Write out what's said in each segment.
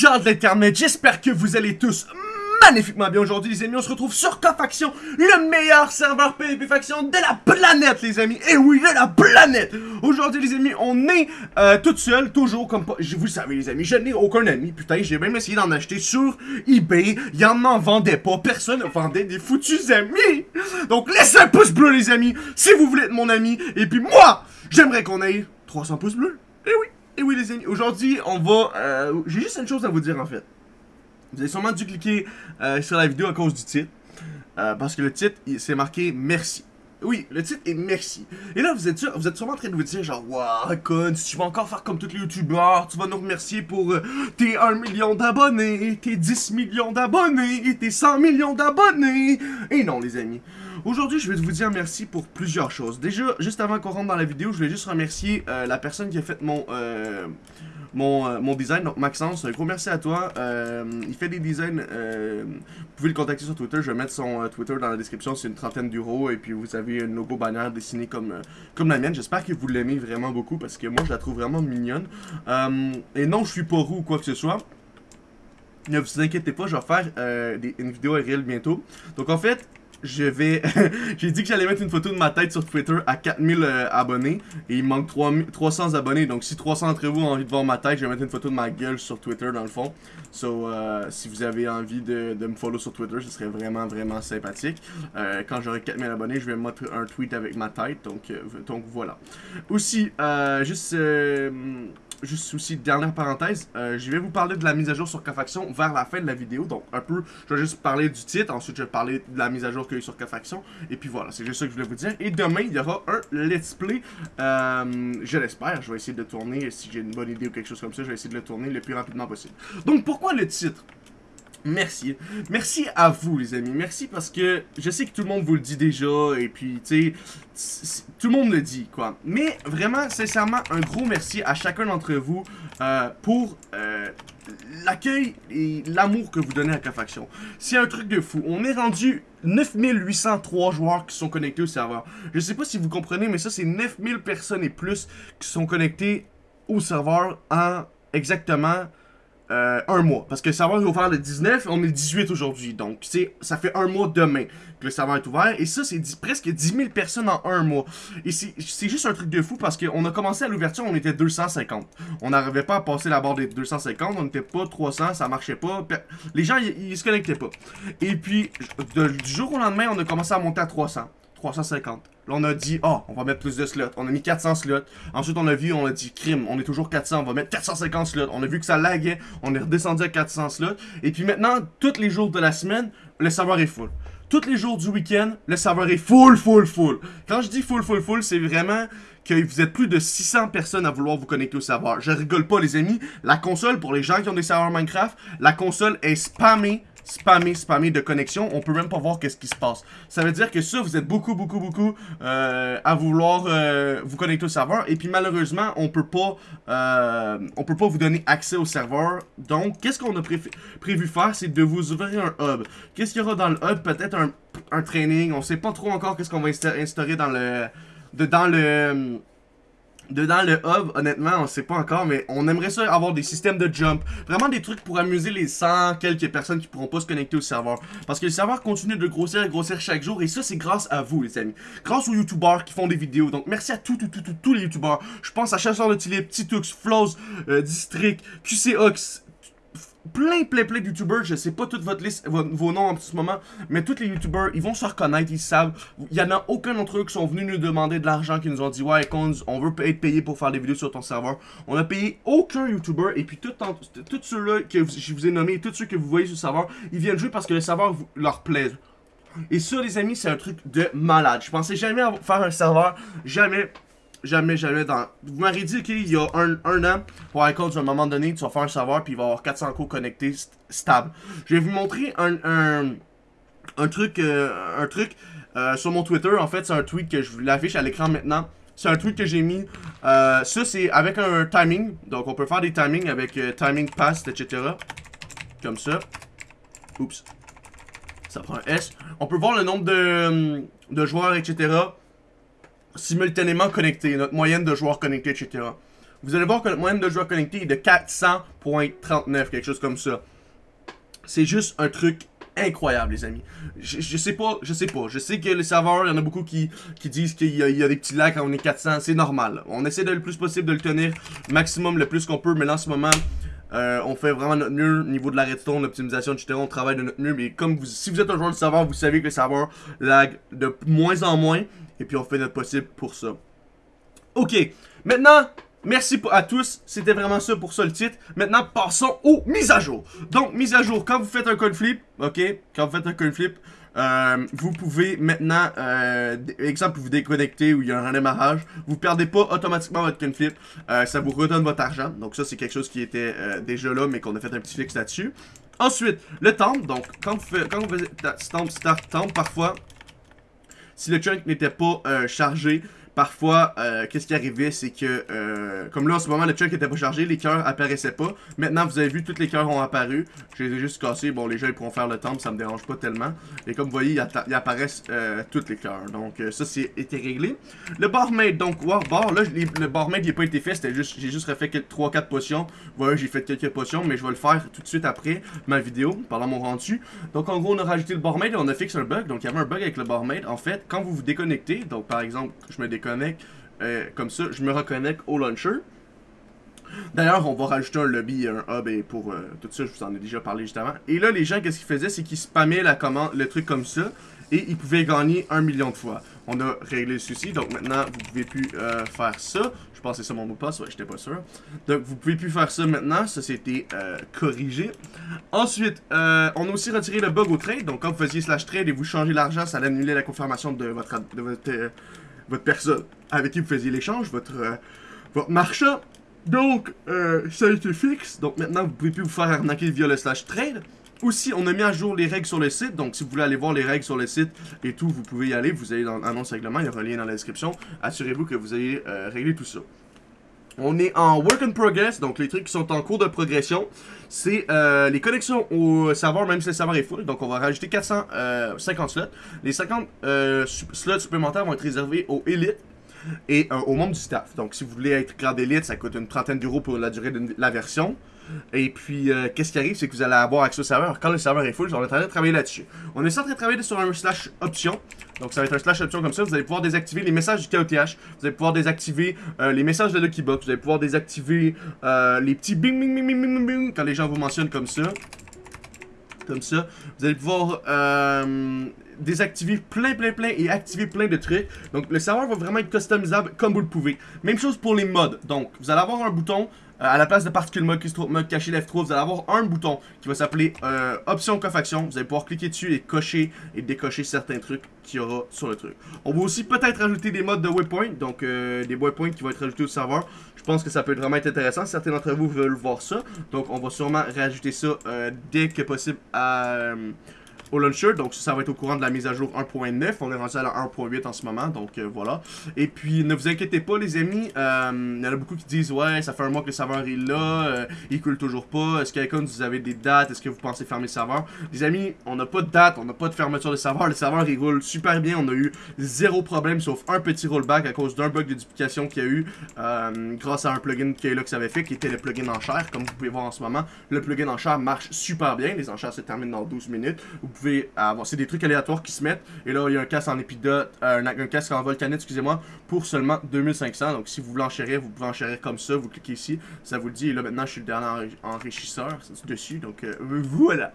gens de j'espère que vous allez tous magnifiquement bien aujourd'hui les amis, on se retrouve sur Cofaction, le meilleur serveur PvP faction de la planète les amis, et oui de la planète. Aujourd'hui les amis, on est euh, tout seul, toujours comme pas, vous savez les amis, je n'ai aucun ami, putain j'ai même essayé d'en acheter sur Ebay, il en vendait pas, personne ne vendait des foutus amis. Donc laissez un pouce bleu les amis, si vous voulez être mon ami, et puis moi, j'aimerais qu'on ait 300 pouces bleus, et oui et oui les amis, aujourd'hui on va... Euh, J'ai juste une chose à vous dire en fait. Vous avez sûrement dû cliquer euh, sur la vidéo à cause du titre. Euh, parce que le titre, c'est marqué « Merci ». Oui, le titre est merci. Et là, vous êtes, sûr, vous êtes sûrement en train de vous dire genre, waouh, con, tu vas encore faire comme tous les youtubeurs, tu vas nous remercier pour tes 1 million d'abonnés, tes 10 millions d'abonnés, tes 100 millions d'abonnés. Et non, les amis. Aujourd'hui, je vais vous dire merci pour plusieurs choses. Déjà, juste avant qu'on rentre dans la vidéo, je voulais juste remercier euh, la personne qui a fait mon, euh, mon, euh, mon design, donc Maxence. Un gros merci à toi. il fait des designs, vous pouvez le contacter sur Twitter. Je vais mettre son Twitter dans la description, c'est une trentaine d'euros. Et puis vous avez un logo bannière dessiné comme, comme la mienne. J'espère que vous l'aimez vraiment beaucoup parce que moi, je la trouve vraiment mignonne. et non, je suis pas roux ou quoi que ce soit. Ne vous inquiétez pas, je vais faire une vidéo réelle bientôt. Donc en fait, je vais... J'ai dit que j'allais mettre une photo de ma tête sur Twitter à 4000 euh, abonnés. Et il manque 300 abonnés. Donc si 300 d'entre vous ont envie de voir ma tête, je vais mettre une photo de ma gueule sur Twitter dans le fond. So, euh, si vous avez envie de, me follow sur Twitter, ce serait vraiment, vraiment sympathique. Euh, quand j'aurai 4000 abonnés, je vais mettre un tweet avec ma tête. Donc, donc voilà. Aussi, juste juste aussi, dernière parenthèse, euh, je vais vous parler de la mise à jour sur Cofaction vers la fin de la vidéo. Donc, un peu, je vais juste parler du titre, ensuite je vais parler de la mise à jour qu'il y a eu sur Cofaction. Et puis voilà, c'est juste ça que je voulais vous dire. Et demain, il y aura un let's play, euh, je l'espère, je vais essayer de tourner, si j'ai une bonne idée ou quelque chose comme ça, je vais essayer de le tourner le plus rapidement possible. Donc, pourquoi le titre? Merci. Merci à vous, les amis. Merci parce que je sais que tout le monde vous le dit déjà, et puis, tu sais, tout le monde le dit, quoi. Mais vraiment, sincèrement, un gros merci à chacun d'entre vous euh, pour euh, l'accueil et l'amour que vous donnez à K-Faction. C'est un truc de fou. On est rendu 9803 joueurs qui sont connectés au serveur. Je sais pas si vous comprenez, mais ça, c'est 9000 personnes et plus qui sont connectées au serveur en exactement euh, un mois. Parce que le serveur est ouvert le 19, on est le 18 aujourd'hui. Donc, ça fait un mois demain que le serveur est ouvert. Et ça, c'est presque 10 000 personnes en un mois. Et c'est juste un truc de fou parce qu'on a commencé à l'ouverture, on était 250. On n'arrivait pas à passer la barre des 250, on n'était pas 300, ça marchait pas. Les gens, ils se connectaient pas. Et puis, du jour au lendemain, on a commencé à monter à 300. 350. Là, on a dit, oh, on va mettre plus de slots. On a mis 400 slots. Ensuite, on a vu, on a dit, crime, on est toujours 400, on va mettre 450 slots. On a vu que ça laguait, on est redescendu à 400 slots. Et puis maintenant, tous les jours de la semaine, le serveur est full. Tous les jours du week-end, le serveur est full, full, full. Quand je dis full, full, full, c'est vraiment que vous êtes plus de 600 personnes à vouloir vous connecter au serveur. Je rigole pas, les amis. La console, pour les gens qui ont des serveurs Minecraft, la console est spammée spammer, spammer de connexion, on peut même pas voir qu'est-ce qui se passe. Ça veut dire que ça, vous êtes beaucoup, beaucoup, beaucoup euh, à vouloir euh, vous connecter au serveur. Et puis malheureusement, on peut pas euh, peut pas vous donner accès au serveur. Donc, qu'est-ce qu'on a prévu faire, c'est de vous ouvrir un hub. Qu'est-ce qu'il y aura dans le hub? Peut-être un, un, training. On sait pas trop encore qu'est-ce qu'on va instaurer dans le... Dans le Dedans le hub, honnêtement, on sait pas encore, mais on aimerait ça avoir des systèmes de jump. Vraiment des trucs pour amuser les 100 quelques personnes qui pourront pas se connecter au serveur. Parce que le serveur continue de grossir et grossir chaque jour, et ça, c'est grâce à vous, les amis. Grâce aux youtubeurs qui font des vidéos. Donc, merci à tous, tous, tous, tous, les youtubeurs. Je pense à Chasseur de Tilip, Titux, Flows, euh, District, QCOX, plein, plein, plein de youtubeurs, je sais pas toute votre liste, vos, noms en ce moment, mais tous les youtubeurs, ils vont se reconnaître, ils savent. Il y en a aucun d'entre eux qui sont venus nous demander de l'argent, qui nous ont dit, ouais, on veut être payé pour faire des vidéos sur ton serveur. On a payé aucun youtubeur, et puis tous ceux-là que je vous ai nommés, tous ceux que vous voyez sur le serveur, ils viennent jouer parce que le serveur leur plaît. Et ça, les amis, c'est un truc de malade. Je pensais jamais faire un serveur, jamais jamais, jamais dans... Vous m'avez dit qu'il y a un, an, pour iCode, à un moment donné, tu vas faire un serveur, puis il va avoir 400 cours connectés stable. Je vais vous montrer un, un, un truc, euh, un truc euh, sur mon Twitter. En fait, c'est un tweet que je vous l'affiche à l'écran maintenant. C'est un tweet que j'ai mis. Euh, ça, c'est avec un timing. Donc, on peut faire des timings avec timing past, etc. Comme ça. Oups. Ça prend un S. On peut voir le nombre de, de joueurs, etc simultanément connectés, notre moyenne de joueurs connectés, etc. vous allez voir que le moyenne de joueurs connectés est de 400.39, quelque chose comme ça. C'est juste un truc incroyable, les amis. Je, je, sais pas, je sais pas. Je sais que les serveurs, il y en a beaucoup qui, qui disent qu'il y, y, a des petits lags quand on est 400. C'est normal. On essaie de le plus possible de le tenir maximum, le plus qu'on peut. Mais là, en ce moment, euh, on fait vraiment notre mieux au niveau de la redstone, l'optimisation, etc. On travaille de notre mieux. Mais comme vous, si vous êtes un joueur de serveur, vous savez que le serveur lag de moins en moins. Et puis on fait notre possible pour ça. Ok. Maintenant, Merci à tous, c'était vraiment ça pour ça le titre. Maintenant, passons aux mises à jour. Donc, mise à jour, quand vous faites un coin flip, ok, quand vous faites un coin flip, euh, vous pouvez maintenant, euh, exemple, vous déconnecter ou il y a un redémarrage, vous perdez pas automatiquement votre coin flip, euh, ça vous redonne votre argent. Donc ça, c'est quelque chose qui était euh, déjà là, mais qu'on a fait un petit fix là-dessus. Ensuite, le temps, donc quand vous faites, quand vous faites start, temps, parfois, si le chunk n'était pas euh, chargé, Parfois, euh, qu'est-ce qui arrivait, c'est que, euh, comme là en ce moment, le chunk était pas chargé, les cœurs apparaissaient pas. Maintenant, vous avez vu, tous les cœurs ont apparu. Je les ai juste cassés. Bon, les gens ils pourront faire le temple, ça me dérange pas tellement. Et comme vous voyez, il, apparaissent euh, tous les cœurs. Donc, euh, ça, c'est été réglé. Le barmaid, donc, wow, bar, là, le barmaid, il n'a pas été fait. C'était juste, j'ai juste refait 3-4 potions. Voilà, j'ai fait quelques potions, mais je vais le faire tout de suite après ma vidéo, pendant mon rendu. Donc, en gros, on a rajouté le barmaid et on a fixé un bug. Donc, il y avait un bug avec le barmaid. En fait, quand vous vous déconnectez, donc, par exemple, je me déconnecte euh, comme ça, je me reconnecte au launcher. D'ailleurs, on va rajouter un lobby, un hub et pour euh, tout ça, je vous en ai déjà parlé juste avant. Et là, les gens, qu'est-ce qu'ils faisaient, c'est qu'ils spammaient la commande, le truc comme ça, et ils pouvaient gagner un million de fois. On a réglé ceci, donc maintenant, vous pouvez plus euh, faire ça. Je pense que c'est ça mon mot de passe, ouais, j'étais pas sûr. Donc, vous pouvez plus faire ça maintenant, ça c'était corrigé. Ensuite, on a aussi retiré le bug au trade, donc quand vous faisiez slash trade et vous changez l'argent, ça allait annuler la confirmation de votre, de votre, votre personne avec qui vous faisiez l'échange, votre, euh, votre marchand. Donc, euh, ça a été fixe. Donc maintenant, vous pouvez plus vous faire arnaquer via le slash trade. Aussi, on a mis à jour les règles sur le site. Donc, si vous voulez aller voir les règles sur le site et tout, vous pouvez y aller. Vous allez dans l'annonce règlement. Il y aura un lien dans la description. Assurez-vous que vous ayez euh, réglé tout ça. On est en work in progress, donc les trucs qui sont en cours de progression, c'est euh, les connexions au serveur, même si le serveur est full. Donc on va rajouter 450 slots. Les 50 euh, slots supplémentaires vont être réservés aux élites et euh, au membre du staff. Donc si vous voulez être grade élite, ça coûte une trentaine d'euros pour la durée de la version. Et puis, euh, qu'est-ce qui arrive, c'est que vous allez avoir accès au serveur. Quand le serveur est full, on est en train de travailler là-dessus. On est en train de travailler sur un slash option. Donc, ça va être un slash option comme ça. Vous allez pouvoir désactiver les messages du KOTH. Vous allez pouvoir désactiver euh, les messages de Lucky Box. Vous allez pouvoir désactiver euh, les petits bing bing bing bing bing bing quand les gens vous mentionnent comme ça. Comme ça. Vous allez pouvoir euh, désactiver plein, plein, plein et activer plein de trucs. Donc, le serveur va vraiment être customisable comme vous le pouvez. Même chose pour les mods. Donc, vous allez avoir un bouton à la place de particules mode, mode caché F3, vous allez avoir un bouton qui va s'appeler euh, option cofaction. Vous allez pouvoir cliquer dessus et cocher et décocher certains trucs qu'il y aura sur le truc. On va aussi peut-être ajouter des modes de waypoint, donc euh, des waypoints qui vont être ajoutés au serveur. Je pense que ça peut être vraiment être intéressant. Certains d'entre vous veulent voir ça. Donc on va sûrement rajouter ça euh, dès que possible à... Au launcher. Donc ça va être au courant de la mise à jour 1.9. On est rendu à la 1.8 en ce moment. Donc euh, voilà. Et puis ne vous inquiétez pas les amis. Euh, il y en a beaucoup qui disent ouais ça fait un mois que le serveur est là. Euh, il coule toujours pas. Est-ce quelqu'un vous avez des dates? Est-ce que vous pensez fermer le serveur? Les amis on n'a pas de date. On n'a pas de fermeture de serveur. Le serveur il roule super bien. On a eu zéro problème sauf un petit rollback à cause d'un bug de duplication qu'il y a eu grâce à un plugin que ça avait fait qui était le plugin enchère. Comme vous pouvez voir en ce moment. Le plugin enchère marche super bien. Les enchères se terminent dans 12 minutes. Pouvez avoir. C'est des trucs aléatoires qui se mettent. Et là, il y a un casque en épidote, euh, un, un, casque en volcanite, excusez-moi, pour seulement 2500. Donc, si vous voulez enchérir, vous pouvez enchérir comme ça. Vous cliquez ici, ça vous le dit. Et là, maintenant, je suis le dernier enrichisseur dessus. Donc, euh, voilà.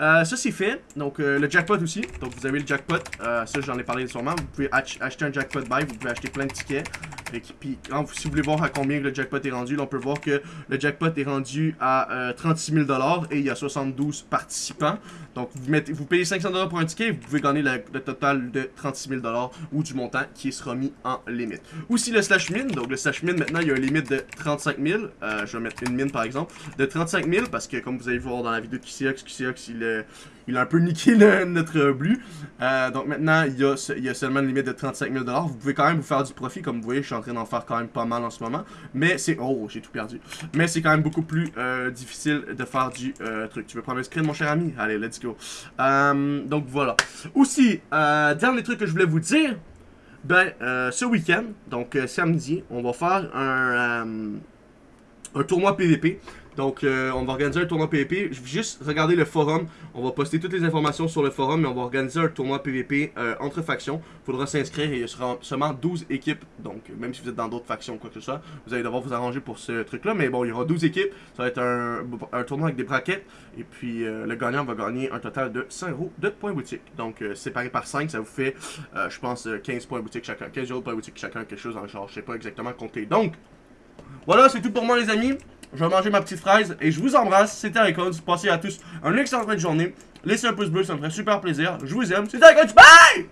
Euh, ça, c'est fait. Donc, euh, le jackpot aussi. Donc, vous avez le jackpot. Euh, ça, j'en ai parlé sûrement. Vous pouvez ach acheter un jackpot buy. Vous pouvez acheter plein de tickets. Et puis, si vous voulez voir à combien le jackpot est rendu, on peut voir que le jackpot est rendu à 36 000 et il y a 72 participants. Donc, vous, mettez, vous payez 500$ pour un ticket, vous pouvez gagner le, total de 36 000$ ou du montant qui sera mis en limite. Aussi le slash min, donc le slash min maintenant il y a une limite de 35 000, euh, je vais mettre une mine par exemple, de 35 000 parce que comme vous allez voir dans la vidéo de QCX, QCX il est il a un peu niqué notre bleu. Euh, donc maintenant, il y, a, seulement une limite de 35 000 Vous pouvez quand même vous faire du profit, comme vous voyez, je suis en train d'en faire quand même pas mal en ce moment. Mais c'est... Oh, j'ai tout perdu. Mais c'est quand même beaucoup plus euh, difficile de faire du euh, truc. Tu veux prendre un screen, mon cher ami? Allez, let's go. Donc voilà. Aussi, dernier truc que je voulais vous dire, ben, ce week-end, donc samedi, on va faire un un tournoi PVP. Donc, euh, on va organiser un tournoi PVP. Juste regarder le forum. On va poster toutes les informations sur le forum, mais on va organiser un tournoi PVP euh, entre factions. Il faudra s'inscrire et il y sera seulement 12 équipes. Donc, même si vous êtes dans d'autres factions ou quoi que ce soit, vous allez devoir vous arranger pour ce truc-là. Mais bon, il y aura 12 équipes. Ça va être un, tournoi avec des braquettes. Et puis, le gagnant va gagner un total de 5 euros de points boutique. Donc, séparé par 5, ça vous fait, je pense, 15 points boutique chacun. 15 euros de points boutique chacun, quelque chose en genre. Je sais pas exactement compter. Donc, voilà, c'est tout pour moi, les amis. Je vais manger ma petite fraise et je vous embrasse. C'était Icons. Passez à tous un excellent de journée. Laissez un pouce bleu, ça me ferait super plaisir. Je vous aime. C'était Icons. Bye!